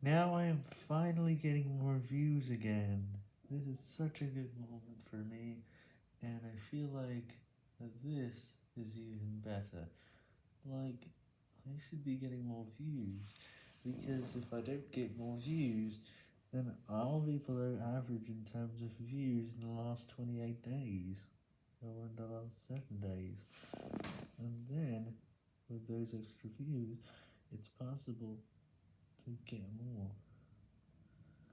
Now I am finally getting more views again. This is such a good moment for me, and I feel like this is even better. Like, I should be getting more views, because if I don't get more views, then I'll be below average in terms of views in the last 28 days, or in the last 7 days, and then, with those extra views, it's possible to get more.